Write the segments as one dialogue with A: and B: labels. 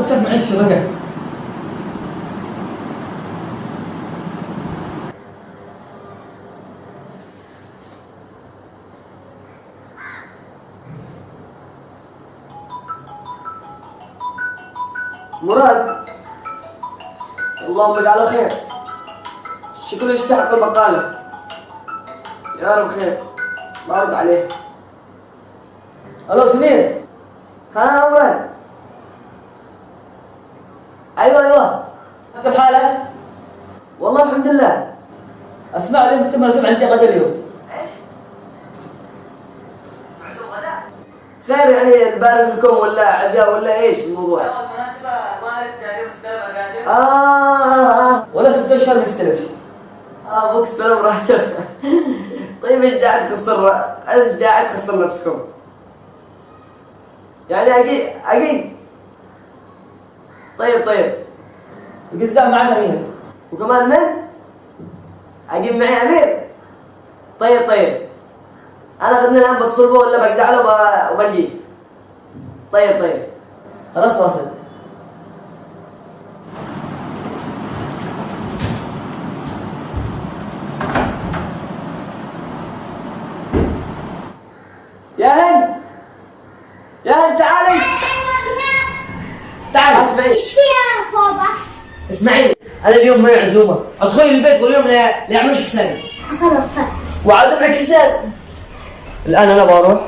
A: تمسك معي الشبكه
B: مراد اللهم اجعله خير. شكله يستحق البقالة يا رب خير. بارد عليه. ألو سمير ها مراد أيوه أيوه كيف حالك؟ والله الحمد لله اسمع لي انت مرسوم عندي غدا اليوم إيش؟ معزوم غدا؟ خير يعني نبارك لكم ولا عزاء ولا إيش الموضوع؟
A: بالمناسبة مالك اليوم استلم الراتب
B: آه. ولا ست أشهر ما استلمش آه أبوك استلم راتب طيب إيش داعي تخسر إيش داعي تخسر نفسكم؟ يعني أكيد أكيد طيب طيب. القزاع معنا امير وكمان من؟ أجيب معي أمير. طيب طيب. أنا غدنا الآن بتصلبه ولا بقزع له وب- وبلقيك. طيب طيب. خلاص واصل يا هند يا هند تعالي. تعالي اسمعي
C: إيش فيها فوضى؟
B: اسمعي أنا اليوم معي عزومه أدخلي البيت واليوم لا لا يعملوش حسابي
C: تصرفت
B: وعاد معك حساب. الآن أنا بروح.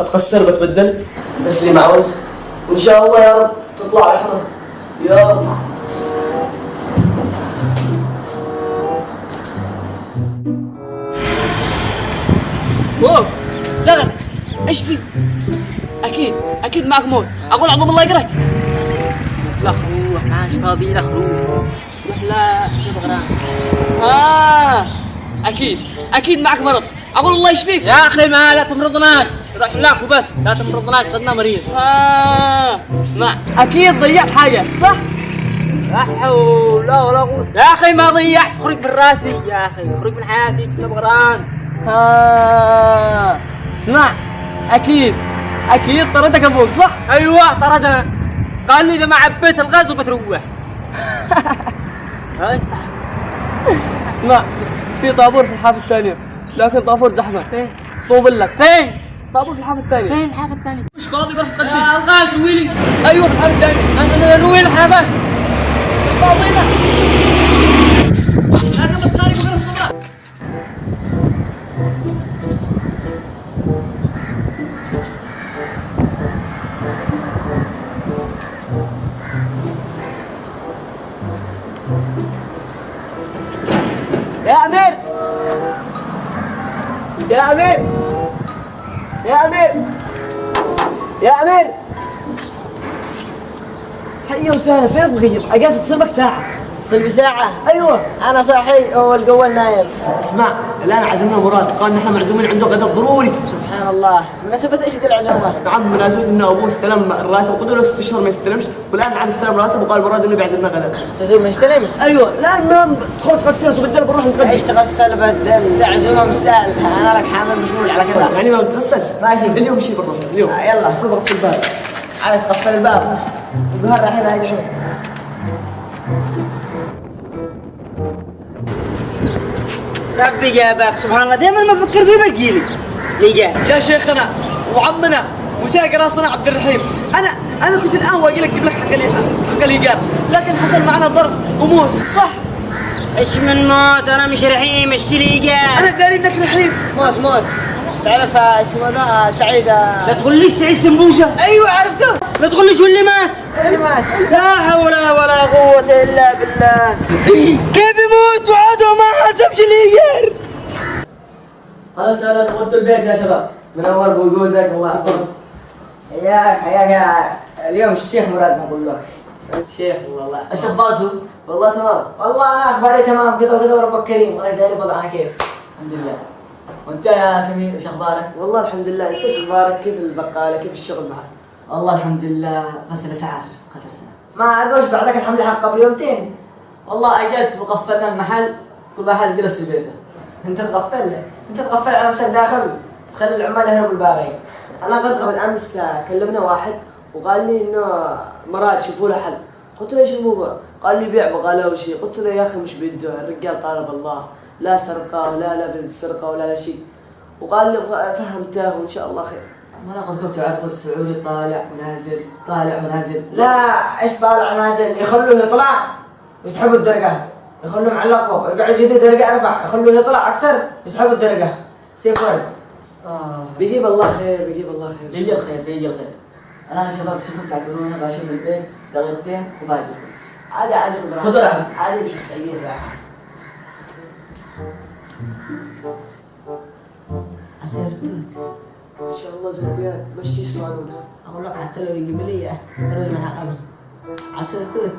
B: أتقصر بتبدل. بس لي معوز وإن شاء الله يا رب تطلع رحمة. يا رب.
D: اوه زغر إيش في؟ أكيد أكيد معك موت. أقول عظم الله يقرك
A: لا خروح عاش فاضي لا خروح
D: لا شو بغران آه أكيد أكيد معك مرض. أقول الله يشفيك.
A: يا أخي ما لا تمرضناش روح لك وبس. لا تمرضناش خدنا مريض.
D: آه. اسمع.
A: أكيد ضيعت حاجة صح؟ لا حول ولا قوة. يا أخي ما ضيعت. خرج من راسي يا أخي. خرج من حياتي كنا بغران. ها اسمع. أكيد. أكيد طردك أبوك صح؟ أيوه طردنا. قال لي إذا ما عبيت الغاز وبتروح.
D: اسمع. في طابور في الحافة الثانية. لكن طابور زحمة
A: فين؟
D: طوب لك. فين؟ طابور في الحافة الثانية.
A: فين الحافة الثانية؟
D: مش فاضي بروح تقدم.
A: يا ألغاز رويلي
D: أيوه في الحافة الثانية.
A: أنت روي الحافة.
D: مش فاضي لك.
B: يا أمير. يا أمير. يا أمير. حي وسهلا فينك مغيب؟ أجازة تصيبك ساعة.
E: صلبي ساعة.
B: أيوه.
E: أنا صاحي والقول نايم.
B: اسمع الآن عزمنا مراد. قال نحن معزومين عنده غدا ضروري.
E: سبحان الله. مناسبة إيش ذي العزومة؟
B: نعم بمناسبة إن أبوه استلم الراتب قلت له ست شهور ما يستلمش. والآن عاد استلم راتب وقال مراد إنه بيعزمنا غدا
E: أستاذ ما يستلمش؟
B: أيوه. لا ما تدخل تغسل وتبدل بنروح نتغدى
E: إيش تغسل بدل؟ ده عزومة مش سهل أنا لك حامل مشمول على كذا
B: يعني ما بتغسلش؟
E: ماشي.
B: اليوم شي بنروح اليوم.
E: آه، يلا.
B: صبر في الباب؟
E: على تقفل الباب. وقهر الحين راجعين
D: ربي جابك. سبحان الله دائما ما أفكر فيه بتجيلي لي جاء يا شيخنا وعمنا وتاجر راسنا عبد الرحيم. أنا أنا كنت الآن واجي لك أجيب لك حق حق الإيجار. لكن حصل معنا ظرف وموت. صح؟
A: إيش من موت؟ أنا مش رحيم. إيش لي
D: أنا داري إنك رحيم.
E: موت موت. تعرف آه، اسمه ذا آه، سعيد آه،
A: لا تقول لي سعيد سمبوشة.
E: أيوه عرفته.
A: لا تقول لي شو اللي مات.
E: اللي مات.
D: لا حول ولا قوة إلا بالله. كيف يموت وعاده ما حسبش الايجار
B: خلاص أنا دخلت البيت يا شباب. منور بوجودك الله يحفظك.
E: حياك حياك يا اليوم الشيخ مراد نقول له
B: شيخ والله. إيش اخباركم؟ والله تمام.
E: والله أنا أخباري تمام. كذا وكذا وربك كريم الله يداري وضعنا كيف.
B: الحمد لله. وأنت يا سمير إيش أخبارك؟ والله الحمد لله. انت إيش أخبارك؟ كيف البقالة؟ كيف الشغل معك؟ والله الحمد لله. بس الاسعار قدرتنا.
E: ما ادوش بعدك الحمل حق قبل يومتين.
B: والله اجت وقفلنا المحل. كل واحد جلس في بيته.
E: أنت تغفل أنت تغفل على نفسك داخل. تخلي العمال يهربوا الباقي.
B: أنا قد قبل أمس كلمنا واحد وقال لي إنه مراد شوفوا له حل. قلت له إيش الموضوع؟ قال لي بيع بغالة وشيء قلت له يا أخي مش بده. الرجال طالب الله. لا سرقة ولا لا بالسرقه ولا لا شيء وقال لي فهمته وإن شاء الله خير.
E: ما أنا قلت لكم تعرفوا السعودي طالع ونازل طالع ونازل لا إيش طالع نازل يخلوه يطلع. يسحبوا الدرجة. يخلوه معلق فوق يقعد يزيدوا درجة ارفع يخلوه يطلع أكثر. يسحبوا الدرجة. سيف ورد. آه
B: بيجيب الله خير بيجيب الله خير.
E: بيجي الخير بيجي الخير. أنا شباب شوفوا تعبروني غاشم البيت دقيقتين وباقي.
B: عادي عادي خذ
E: خذ راحتك.
B: عادي مش مستعجل.
E: عصير توت
B: إن شاء الله زربيان مشتي يصارونه
E: أقول لك حتى لو القبلية رجل منها قبز عصير توت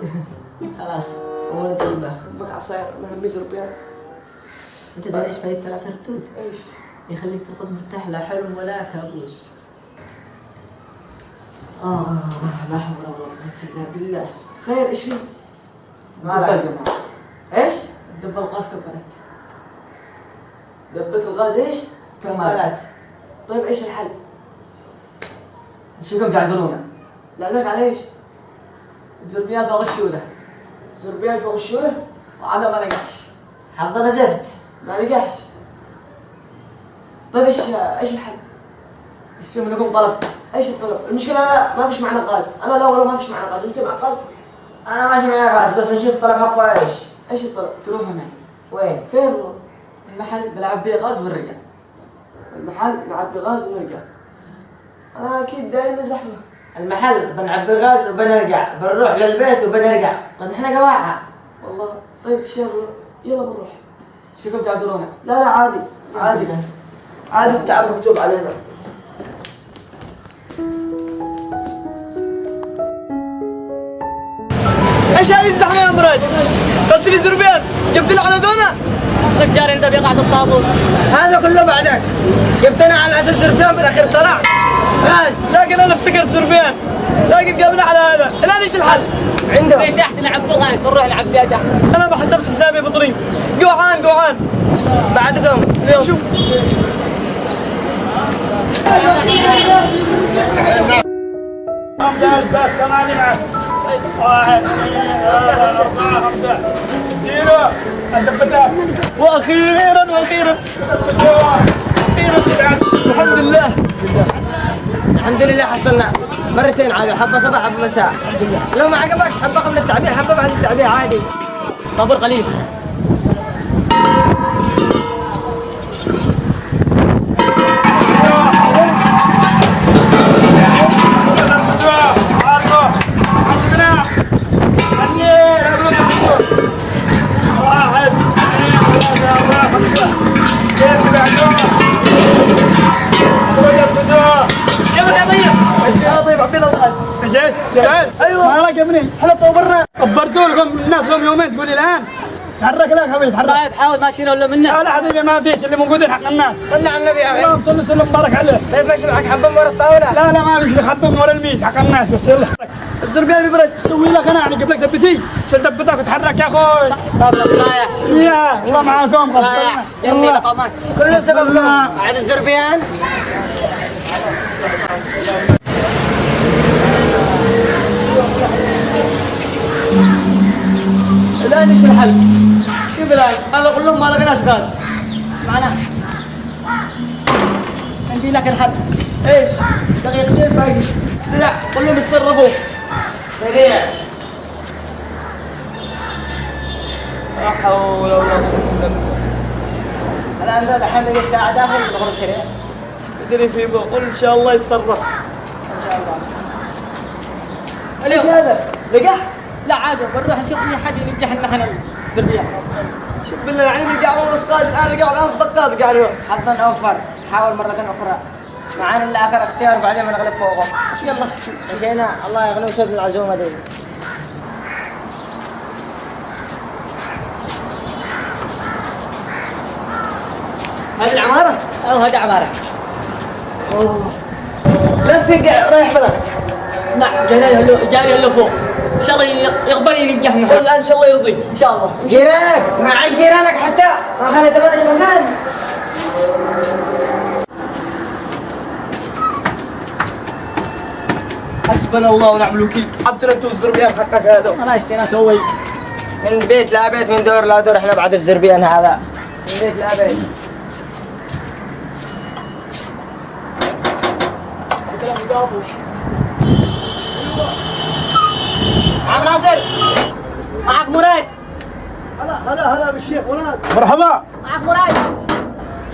B: أمك عصير أنا همي زربيان
E: أنت داري إيش فايدة العصير توت؟
B: إيش؟
E: يخليك ترقد مرتاح لا حلم ولا كابوس آه لا حول ولا قوة إلا بالله
B: خير إيش في؟
E: ما لا إيش؟ دب الغاز كبرت
B: دبت الغاز إيش؟
E: كمالات
B: طيب إيش الحل؟
E: شو كم تعذرونا؟
B: لا ذاك على إيش؟
E: الزربيات غشونا
B: زربيان فوق الشوله؟
E: وعنا ما نقحش حظنا زفت
B: ما نجحش طيب إيش إيش الحل؟
E: شو منكم طلب؟
B: إيش الطلب؟ المشكلة لا ما فيش معنا غاز، أنا لا والله ما فيش معنا غاز، أنت مع غاز؟
E: أنا ماشي معي غاز بس بنشوف طلب حقه إيش؟
B: إيش الطلب؟
E: تروحوا معي وين؟
B: فين هو؟
E: المحل بلعب بيه غاز ونرجع
B: المحل نعبي غاز ونرجع. أنا أكيد دايما زحمة.
E: المحل بنعبي غاز وبنرجع بنروح للبيت وبنرجع. قد إحنا قواعة
B: والله. طيب تشير يلا بنروح.
E: شو كم تعذرونا؟
B: لا لا عادي عادي. عادي التعب مكتوب علينا.
D: إيش هذه الزحمة يا مراد؟ قلت لي زربيان جبت لي على ذونا؟
A: الرجال أنت بيقع في الطابور.
E: هذا كله بعدك. جبتنا على أساس الربيان بالاخير طلع
D: لكن أنا افتكرت زربيان لكن قابلنا على هذا. الآن إيش الحل؟
E: عنده
A: في تحت نعبي الغاز بنروح نعبيها تحت.
D: أنا ما حسبت حسابي يا بطرين جوعان جوعان.
E: بعدكم.
D: شوف.
C: خمسة بس ثمانية معك واحد اثنين ثلاثة أربعة خمسة كيلو الدبتات
D: وأخيرا وأخيرا. أخيرا الحمد لله.
E: الحمد لله حصلنا مرتين عادي حبة صباح حبة مساء. لو ما عجبكش حبة قبل التعبير حبة بعد التعبير عادي.
A: طابور قليل.
C: ابني
D: إحنا طورنا
C: خبرتوا لكم الناس لهم يومين تقول لي الآن. تحرك لك حبيبي تحرك.
A: طيب حاول ماشيين ولا منا
C: لا لا حبيبي ما فيش اللي موجودين حق الناس.
E: صلي على النبي يا أخي.
C: اللهم صل وسلم وبارك عليه.
E: طيب ماشي معك حبة ورا الطاولة؟
C: لا لا ما فيش اللي خبهم ورا الميس حق الناس بس يلا.
D: الزربيان ببرد
C: سوي لك أنا يعني قبل لك دبتي شل دبتك وتحرك يا أخوي.
A: طب الصايح
C: يا الله معاكم.
A: صايح
C: الله.
A: لقمك
E: كله بسبب
C: الله.
E: بعد الزربيان
D: الان إيش الحل؟ كيف الان؟ أنا أقول لهم ما لقيناش غاز.
A: معنا. عندي لك الحل.
D: إيش؟ دقيقتين باقي سريع. قول لهم يتصرفوا.
E: سريع.
D: لا حول ولا قوة إلا بالله.
E: الآن ذا الحين بقي الساعة داخل نخرج سريع.
D: أدري في قول إن شاء الله يتصرف.
E: إن شاء الله.
A: إيش
D: هذا؟ لقح؟
A: لا عادي بنروح نشوف اي حد ينجح لنا إحنا السربيان
D: شوف بالله يعني بنقع والله غاز الان رجعوا الان دقات قاعد
E: حظا أوفر. حاول مرة أخرى معانا الآخر اختيار بعدين بنغلب فوقه.
A: يلا.
E: مشينا الله يغني وسد العزومة دي.
D: هذه العمارة؟
A: أو هذا عباره
D: لا قا- رايح بلد
A: اسمع جاري هلو جاري هلو فوق. إن شاء الله يقبل ينجحنا
D: قول إن شاء الله يرضيك.
A: إن شاء الله.
E: جيرانك. معك جيرانك حتى. ما خليت تبغى مكان
B: حسبنا الله ونعم الوكيل. حبتنا أنتوا الزربيان حقك هذا.
E: انا اشتينا أسوي من بيت لا بيت من دور لا دور إحنا بعد الزربيان هذا. من بيت لا بيت. عم ناصر معك مراد.
C: هلا هلا هلا بالشيخ مراد. مرحبا.
E: معك مراد.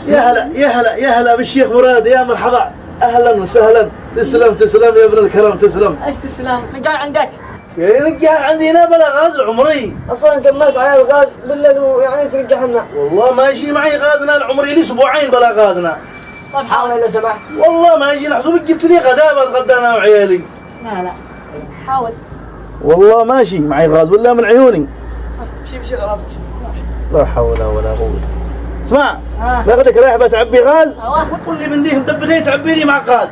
C: يا هلا يا هلا يا هلا بالشيخ مراد. يا مرحبا. أهلا وسهلا. تسلم تسلم يا ابن الكرم تسلم.
E: إيش تسلم؟ قاعد عندك؟
C: يرجع عندنا بلا غاز العمري
F: أصلا كملت على الغاز بالله ويعني ترجع لنا.
C: والله ماشي معي غازنا العمري لي أسبوعين بلا غازنا.
E: طيب حاول لو سمحت.
C: والله ماشي نحسبك جبت لي غدا بتغدى أنا وعيالي.
E: لا لا. حاول.
C: والله ماشي معي غاز ولا من عيوني؟
B: امشي خلاص امشي
C: لا حول ولا قوة. اسمع باخذك رايح بتعبي غاز؟
E: أيوه
C: وتقول لي من ديه مدبتين تعبي لي مع غاز.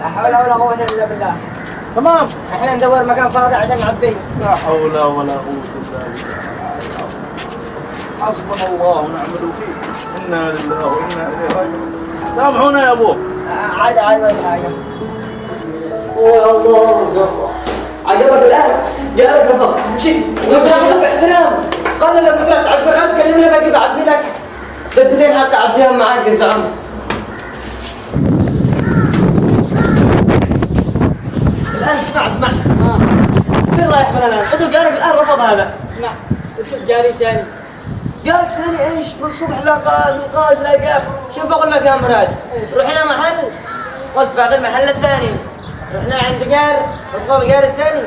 E: لا حول ولا قوة إلا بالله.
C: تمام.
E: إحنا ندور مكان فاضي عشان نعبيه.
C: لا حول ولا قوة إلا بالله. حسبنا الله ونعم الوكيل. إنا لله وإنا إليه راجعون. سامحونا يا ابوه
E: آه، عادي عادي ولا حاجة.
F: يا الله. عجبك الآن؟ جارك رفض امشي
E: وسامحك باحترام قال لما تروح تعبي غاز كلمني باجي بعبي لك دبتين حتى اعبيها معاك يا زعما
B: الآن اسمع اسمع. فين رايح من الآن؟ خذوا جارك الآن رفض هذا.
E: اسمع وشوف جاري تاني؟
B: جارك ثاني إيش؟ من الصبح لا قال من قاز لا جاب
E: شوف بقول لك يا مراد؟ رحنا محل باقي المحل الثاني. رحنا عند جار نطلب الجار الثاني.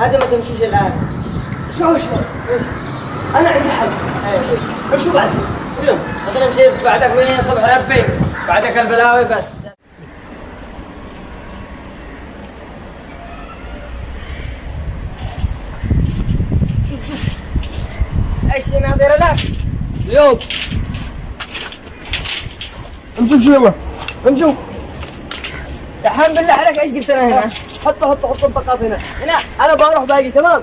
E: هذه ما تمشيش الآن.
B: اسمعوا اسمعوا أنا عندي حل. امشوا بعد.
E: اليوم. بس نمشي بعدك من الصبح ربي بعدك البلاوي بس. شوف شوف. إيش ناظر لك
B: اليوم. امشوا يلا امشوا.
E: دحين بالله عليك إيش قلت لنا هنا؟
B: حطوا حطوا حطوا البطاقات هنا.
E: هنا.
B: أنا بروح باقي تمام؟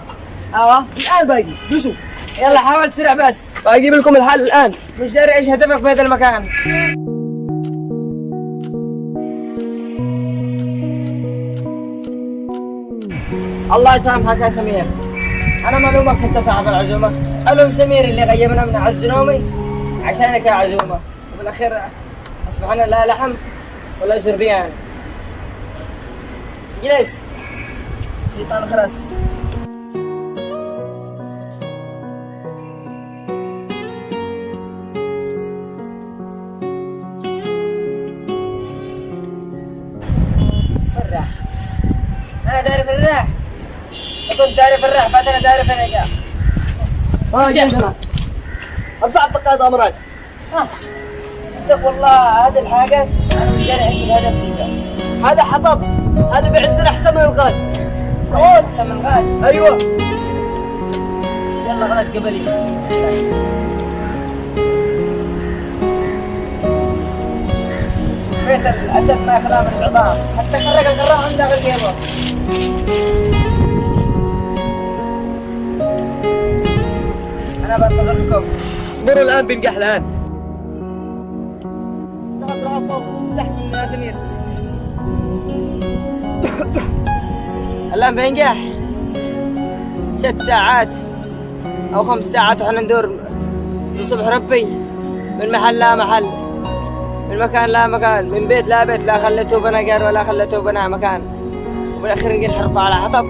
E: أيوه.
B: الآن باقي. دوسوا
E: يلا حاول تسرع بس.
B: باجيب لكم الحل الآن.
E: مش داري إيش هدفك في هذا المكان. الله يسامحك يا سمير. أنا ما الومك ست صاحب العزومة. ألوم سمير اللي غيبنا من عز نومي عشانك يا عزومة. وبالأخير اصبحنا لا لحم ولا زربيان. جلس شيطان خرس الراح أنا داري في الراح كنت داري في الراح فاتنا داري في النجاح
B: ما جيت أنا أربع دقائق امراض
E: صدق والله هذه الحاجة. أنا مش داري إيش الهدف
B: هذا حطب. هذا بعزنا أحسن من الغاز.
E: أحسن من الغاز.
B: أيوه.
E: يلا غلط قبلي. بيت الأسد ما يخلى من العظام حتى خرج القراء عنده غيره أنا بنتظركم.
B: اصبروا الآن بنقح
E: الآن بينجح ست ساعات أو خمس ساعات وحنا ندور من صبح ربي من محل لا محل من مكان لا مكان من بيت لا بيت لا خليته بنا جار ولا خليته بنا مكان. وبالأخير نجي نحرق على حطب.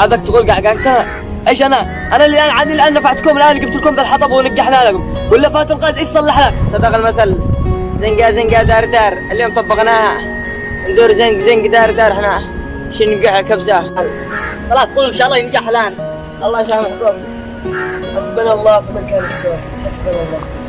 B: هذاك تقول قعقعتها إيش أنا؟ أنا اللي الان عني الآن نفعتكم الآن جبت لكم ذا الحطب ونقحنا لكم. ولا فات الغاز إيش صلح لك؟
E: صدق المثل. زنقة زنقة دار دار اليوم طبقناها. ندور زنق زنق دار دار إحنا. شنو نقع الكبسة
B: خلاص قولوا إن شاء الله ينجح الآن.
E: الله يسامحكم.
B: حسبنا الله في من كان السوء حسبنا الله.